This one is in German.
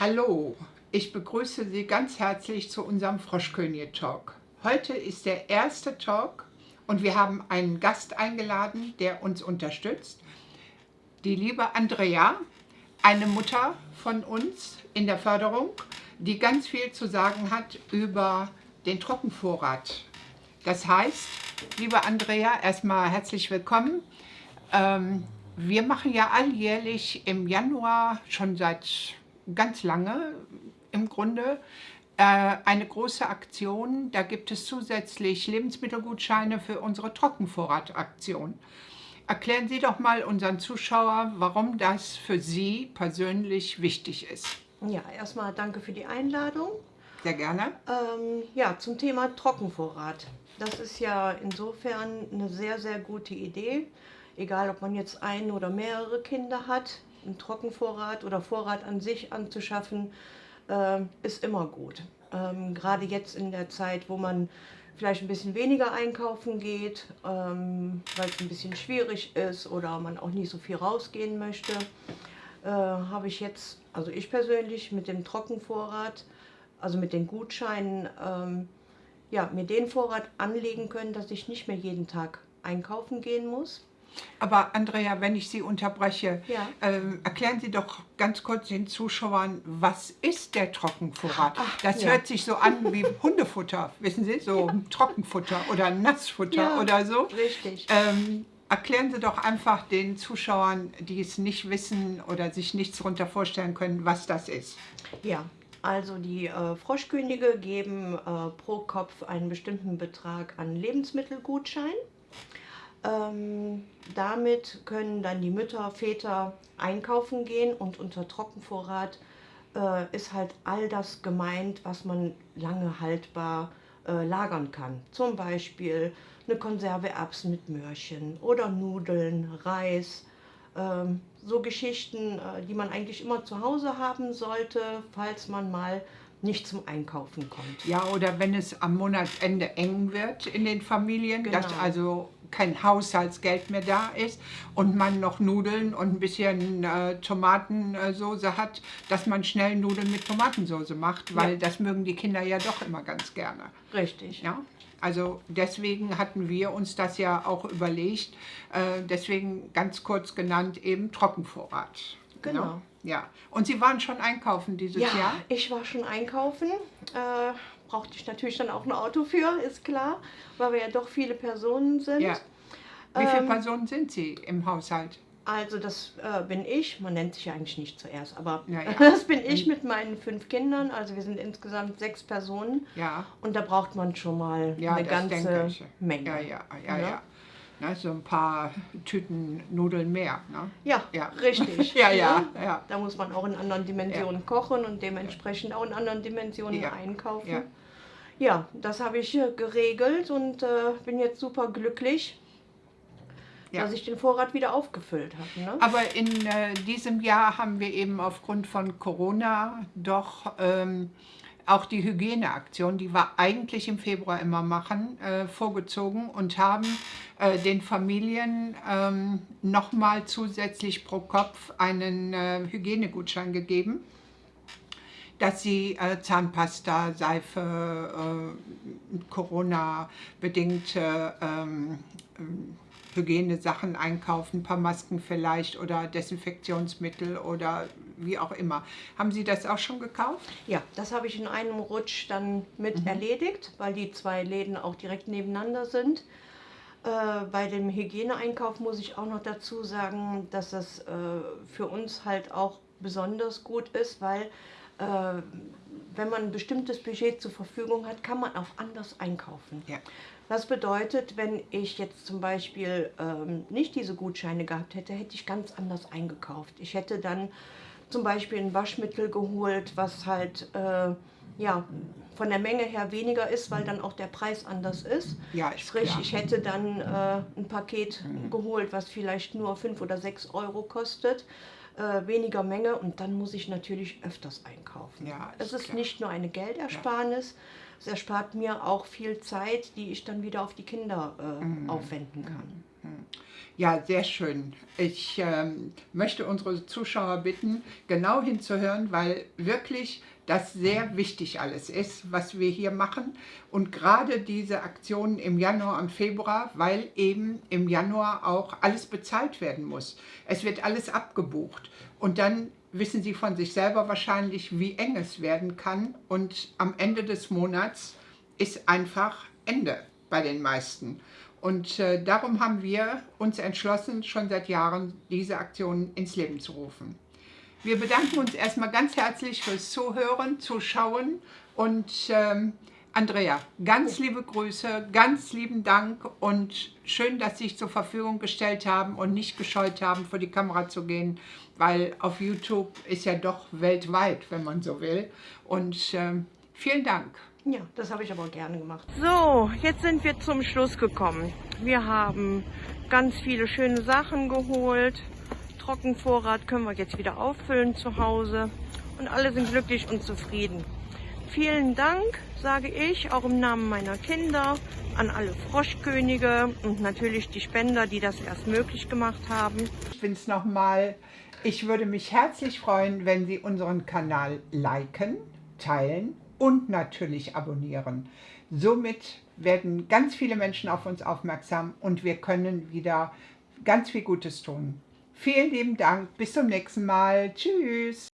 Hallo, ich begrüße Sie ganz herzlich zu unserem Froschkönig-Talk. Heute ist der erste Talk und wir haben einen Gast eingeladen, der uns unterstützt. Die liebe Andrea, eine Mutter von uns in der Förderung, die ganz viel zu sagen hat über den Trockenvorrat. Das heißt, liebe Andrea, erstmal herzlich willkommen. Ähm, wir machen ja alljährlich im Januar schon seit ganz lange im Grunde äh, eine große Aktion. Da gibt es zusätzlich Lebensmittelgutscheine für unsere Trockenvorrataktion. Erklären Sie doch mal unseren Zuschauer, warum das für Sie persönlich wichtig ist. Ja, erstmal danke für die Einladung. Sehr gerne. Ähm, ja, zum Thema Trockenvorrat. Das ist ja insofern eine sehr, sehr gute Idee. Egal, ob man jetzt ein oder mehrere Kinder hat, einen Trockenvorrat oder Vorrat an sich anzuschaffen, äh, ist immer gut. Ähm, gerade jetzt in der Zeit, wo man vielleicht ein bisschen weniger einkaufen geht, ähm, weil es ein bisschen schwierig ist oder man auch nicht so viel rausgehen möchte, äh, habe ich jetzt, also ich persönlich mit dem Trockenvorrat, also mit den Gutscheinen, ähm, ja, mir den Vorrat anlegen können, dass ich nicht mehr jeden Tag einkaufen gehen muss. Aber Andrea, wenn ich Sie unterbreche, Ja. ähm, erklären Sie doch ganz kurz den Zuschauern, was ist der Trockenvorrat? Ach, das ja. hört sich so an wie Hundefutter, wissen Sie, so Trockenfutter oder Nassfutter Ja, oder so. Richtig. Ähm, erklären Sie doch einfach den Zuschauern, die es nicht wissen oder sich nichts darunter vorstellen können, was das ist. Ja, also die äh, Froschkönige geben äh, pro Kopf einen bestimmten Betrag an Lebensmittelgutschein. Ähm, damit können dann die Mütter, Väter einkaufen gehen und unter Trockenvorrat äh, ist halt all das gemeint, was man lange haltbar äh, lagern kann. Zum Beispiel eine Konserve Erbsen mit Möhrchen oder Nudeln, Reis, ähm, so Geschichten, äh, die man eigentlich immer zu Hause haben sollte, falls man mal nicht zum Einkaufen kommt. Ja, oder wenn es am Monatsende eng wird in den Familien, dass Genau. also kein Haushaltsgeld mehr da ist und man noch Nudeln und ein bisschen äh, Tomatensoße hat, dass man schnell Nudeln mit Tomatensoße macht, weil Ja. das mögen die Kinder ja doch immer ganz gerne. Richtig. Ja? Also deswegen hatten wir uns das ja auch überlegt, äh, deswegen ganz kurz genannt eben Trockenvorrat. Genau. Ja. Und Sie waren schon einkaufen dieses Ja, Jahr? ich war schon einkaufen. Äh, brauchte ich natürlich dann auch ein Auto für, ist klar, weil wir ja doch viele Personen sind. Ja. Wie viele Ähm, Personen sind Sie im Haushalt? Also das äh, bin ich, man nennt sich ja eigentlich nicht zuerst, aber Ja, ja. das bin ich mit meinen fünf Kindern. Also wir sind insgesamt sechs Personen Ja, und da braucht man schon mal ja eine ganze. Menge. Ja, ja, ja, Ja. Ne, so ein paar Tüten Nudeln mehr. Ne? Ja, Ja. richtig. Ja, ja, Ne? ja. Da muss man auch in anderen Dimensionen kochen und dementsprechend auch in anderen Dimensionen einkaufen. Ja. Ja, das habe ich äh, geregelt und äh, bin jetzt super glücklich, Ja. dass ich den Vorrat wieder aufgefüllt habe. Ne? Aber in äh, diesem Jahr haben wir eben aufgrund von Corona doch ähm, auch die Hygieneaktion, die wir eigentlich im Februar immer machen, äh, vorgezogen und haben äh, den Familien ähm, nochmal zusätzlich pro Kopf einen äh, Hygienegutschein gegeben, dass sie äh, Zahnpasta, Seife, äh, Corona-bedingte ähm, ähm, Hygienesachen einkaufen, ein paar Masken vielleicht oder Desinfektionsmittel oder wie auch immer. Haben Sie das auch schon gekauft? Ja, das habe ich in einem Rutsch dann mit Mhm. erledigt, weil die zwei Läden auch direkt nebeneinander sind. Äh, bei dem Hygieneeinkauf muss ich auch noch dazu sagen, dass das äh, für uns halt auch besonders gut ist, weil äh, wenn man ein bestimmtes Budget zur Verfügung hat, kann man auch anders einkaufen. Ja. Das bedeutet, wenn ich jetzt zum Beispiel ähm, nicht diese Gutscheine gehabt hätte, hätte ich ganz anders eingekauft. Ich hätte dann zum Beispiel ein Waschmittel geholt, was halt äh, ja, von der Menge her weniger ist, weil dann auch der Preis anders ist. Ja, ist Sprich, klar. ich hätte dann äh, ein Paket Mhm. geholt, was vielleicht nur 5 oder 6 Euro kostet, äh, weniger Menge und dann muss ich natürlich öfters einkaufen. Ja, es ist ist klar. nicht nur eine Geldersparnis, es erspart mir auch viel Zeit, die ich dann wieder auf die Kinder äh, Mhm. aufwenden kann. Ja, sehr schön. Ich ähm, möchte unsere Zuschauer bitten, genau hinzuhören, weil wirklich das sehr wichtig alles ist, was wir hier machen. Und gerade diese Aktionen im Januar und Februar, weil eben im Januar auch alles bezahlt werden muss. Es wird alles abgebucht. Und dann wissen Sie von sich selber wahrscheinlich, wie eng es werden kann. Und am Ende des Monats ist einfach Ende bei den meisten. Und äh, darum haben wir uns entschlossen, schon seit Jahren diese Aktion ins Leben zu rufen. Wir bedanken uns erstmal ganz herzlich fürs Zuhören, Zuschauen und ähm, Andrea, ganz liebe Grüße, ganz lieben Dank und schön, dass Sie sich zur Verfügung gestellt haben und nicht gescheut haben, vor die Kamera zu gehen, weil auf YouTube ist ja doch weltweit, wenn man so will. Und ähm, vielen Dank. Ja, das habe ich aber gerne gemacht. So, jetzt sind wir zum Schluss gekommen. Wir haben ganz viele schöne Sachen geholt. Trockenvorrat können wir jetzt wieder auffüllen zu Hause. Und alle sind glücklich und zufrieden. Vielen Dank, sage ich, auch im Namen meiner Kinder, an alle Froschkönige und natürlich die Spender, die das erst möglich gemacht haben. Ich finde es nochmal, ich würde mich herzlich freuen, wenn Sie unseren Kanal liken, teilen und natürlich abonnieren. Somit werden ganz viele Menschen auf uns aufmerksam und wir können wieder ganz viel Gutes tun. Vielen lieben Dank, bis zum nächsten Mal. Tschüss.